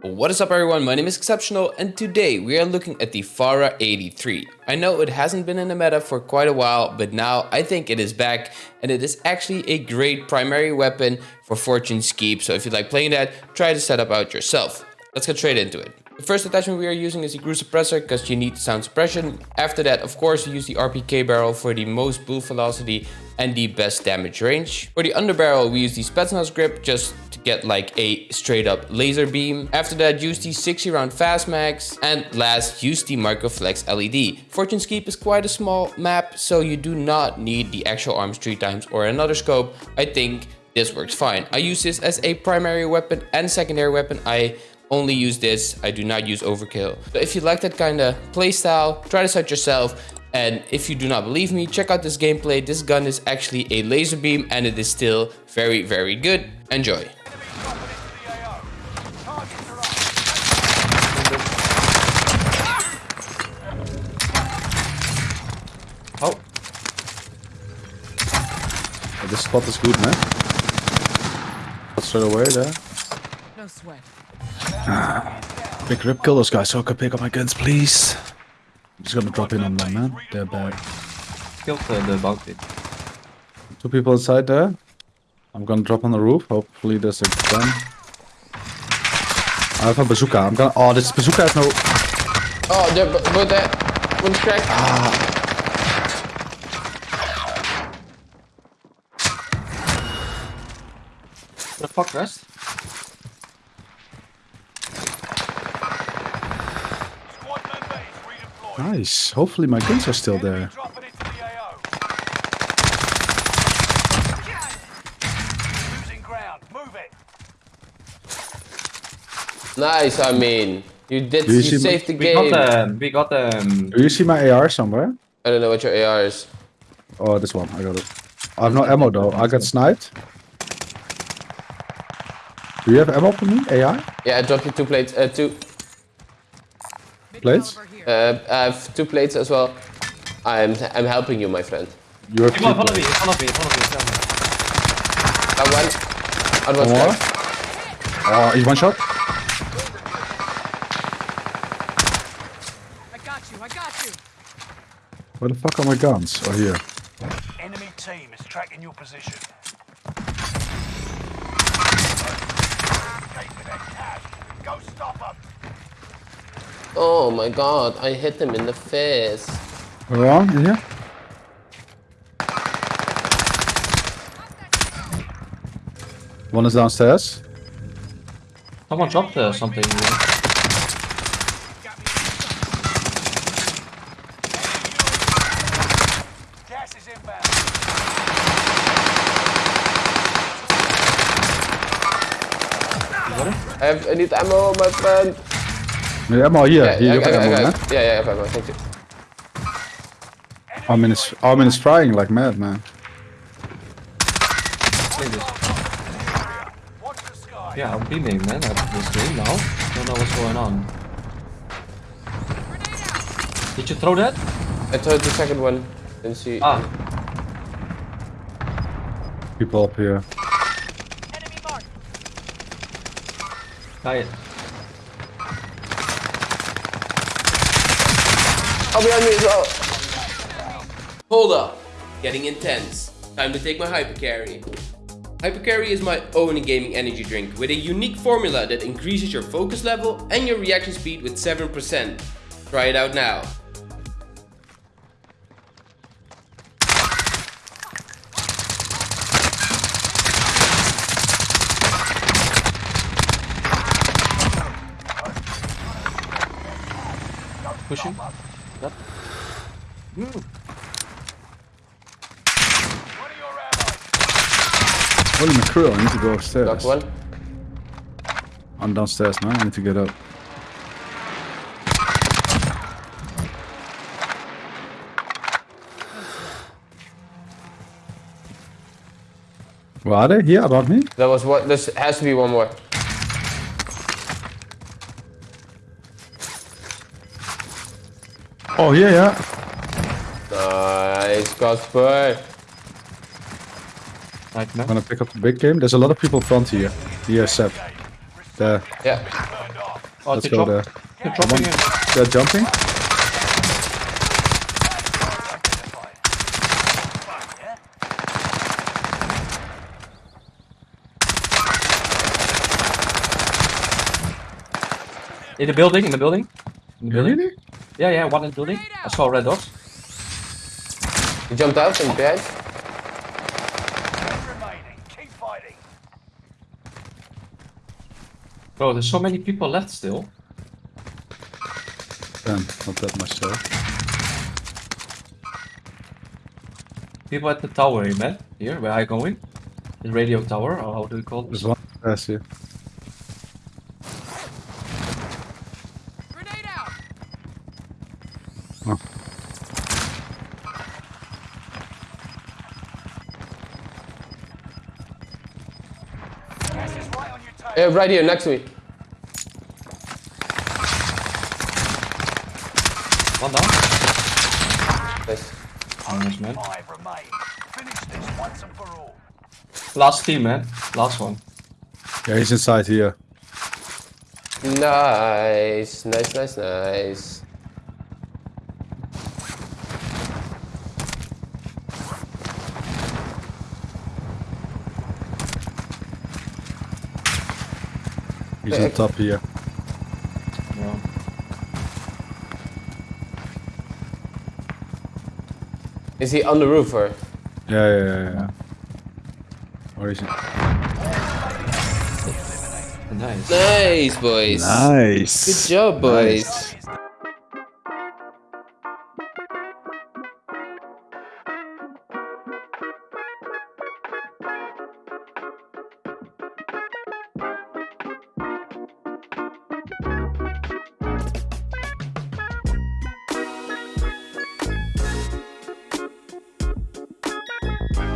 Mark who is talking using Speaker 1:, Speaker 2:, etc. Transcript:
Speaker 1: What is up everyone, my name is Exceptional and today we are looking at the FARA 83. I know it hasn't been in the meta for quite a while, but now I think it is back and it is actually a great primary weapon for Fortune's Keep, so if you like playing that, try to set up out yourself. Let's get straight into it. The first attachment we are using is the GRU Suppressor because you need sound suppression. After that, of course, we use the RPK barrel for the most bullet velocity and the best damage range. For the underbarrel, we use the Spetsnaz grip just get like a straight up laser beam. After that, use the 60 round fast max. And last, use the Microflex LED. Fortune's Keep is quite a small map, so you do not need the Axial Arms three times or another scope. I think this works fine. I use this as a primary weapon and secondary weapon. I only use this. I do not use overkill. So if you like that kind of playstyle, try this out yourself. And if you do not believe me, check out this gameplay. This gun is actually a laser beam and it is still very, very good. Enjoy.
Speaker 2: Oh. This spot is good, man. Straight away there.
Speaker 3: No sweat.
Speaker 2: Big rip, kill those guys so I can pick up my guns, please. I'm just gonna drop in on them, man. They're back.
Speaker 4: Killed uh, the bounty.
Speaker 2: Two people inside there. I'm gonna drop on the roof. Hopefully there's a gun. I have a bazooka. I'm gonna. Oh, this bazooka has no.
Speaker 1: Oh, there, but, but that one's cracked.
Speaker 4: What the fuck, rest?
Speaker 5: Squad member is redeployed.
Speaker 2: Nice. Hopefully my guns are still there.
Speaker 5: Dropping into the AO. Losing ground. Move it.
Speaker 1: Nice, I mean. You did, you,
Speaker 2: you see my-
Speaker 1: saved the
Speaker 4: We
Speaker 1: game.
Speaker 4: got um, we got um.
Speaker 2: Do you see my AR somewhere?
Speaker 1: I don't know what your AR is.
Speaker 2: Oh, this one. I got it. I have no ammo though. I got sniped. Do you have ammo for me? AI?
Speaker 1: Yeah, I dropped you two plates, uh, two,
Speaker 2: Plates?
Speaker 1: Uh, I have two plates as well. I'm, I'm helping you, my friend.
Speaker 2: You have
Speaker 4: Come on,
Speaker 2: two
Speaker 4: follow me,
Speaker 2: plates.
Speaker 4: follow me, follow me. follow me.
Speaker 1: That one. That one's
Speaker 2: One more?
Speaker 1: cracked.
Speaker 2: Oh, he's one shot.
Speaker 3: I got you. I got you.
Speaker 2: Where the fuck are my guns? Oh, here.
Speaker 5: Enemy team is tracking your position. Escape with that cash. Go stop them.
Speaker 1: Oh my god, I hit him in the face.
Speaker 2: Where are you? In here? One is downstairs.
Speaker 4: Someone dropped uh, something. here.
Speaker 5: Gas is inbound.
Speaker 1: I, have, I need ammo, my friend.
Speaker 2: Nee, ammo hier.
Speaker 1: Yeah,
Speaker 2: hier,
Speaker 1: I,
Speaker 2: you
Speaker 1: I,
Speaker 2: have
Speaker 1: I,
Speaker 2: ammo,
Speaker 1: I,
Speaker 2: man.
Speaker 1: yeah, yeah, I have ammo, thank you.
Speaker 2: Armin is, Armin is trying like mad, man.
Speaker 4: Play this.
Speaker 5: Watch the sky.
Speaker 4: Yeah, I'm beaming, man. At this game now. Don't know what's going on. Did you throw that?
Speaker 1: I told the second one. Didn't see.
Speaker 4: Ah,
Speaker 2: People up here.
Speaker 3: Enemy mark.
Speaker 4: got it.
Speaker 1: Oh, behind me as well. Hold up. Getting intense. Time to take my Hypercarry. Hypercarry is my own gaming energy drink with a unique formula that increases your focus level and your reaction speed with 7%. Try it out now.
Speaker 4: Pushing. Yep.
Speaker 5: One allies.
Speaker 2: Holy mackerel, I need to go upstairs.
Speaker 1: Knocked one.
Speaker 2: I'm downstairs, man. I need to get up. Where are they? Here, about me?
Speaker 1: That was what. This has to be one more.
Speaker 2: Oh, here, yeah.
Speaker 1: Nice, Casper.
Speaker 4: Right
Speaker 2: I'm gonna pick up the big game. There's a lot of people front here. Here, Seb. There.
Speaker 1: Yeah.
Speaker 4: Oh,
Speaker 2: Let's
Speaker 4: they're
Speaker 2: go
Speaker 4: drop-
Speaker 2: there.
Speaker 4: They're dropping in.
Speaker 2: They're jumping.
Speaker 4: In the building, in the building. In the building.
Speaker 2: Really?
Speaker 4: Yeah, yeah, one in the building. I saw red dots.
Speaker 1: He jumped out from behind?
Speaker 5: remaining. Keep fighting.
Speaker 4: Bro, there's so many people left still.
Speaker 2: Damn, not that much so.
Speaker 4: People at the tower here, man. Here, where are I going? The radio tower, or how do you call
Speaker 2: There's
Speaker 4: this?
Speaker 2: one pass here.
Speaker 3: Grenade out!
Speaker 2: Oh.
Speaker 5: Right on your tail.
Speaker 1: Uh, right here, next to me.
Speaker 4: One down. Nice. Man.
Speaker 5: Five remain. Finish this once and for all.
Speaker 4: Last team, man. Last one.
Speaker 2: Yeah, he's inside here.
Speaker 1: Nice, nice, nice, nice.
Speaker 2: He's
Speaker 1: Yeah.
Speaker 2: on top here.
Speaker 4: Yeah.
Speaker 1: Is he on the roof or?
Speaker 2: Yeah, yeah, yeah, yeah. Where is he?
Speaker 4: Nice.
Speaker 1: Nice, boys.
Speaker 2: Nice.
Speaker 1: Good job, boys.
Speaker 2: Nice.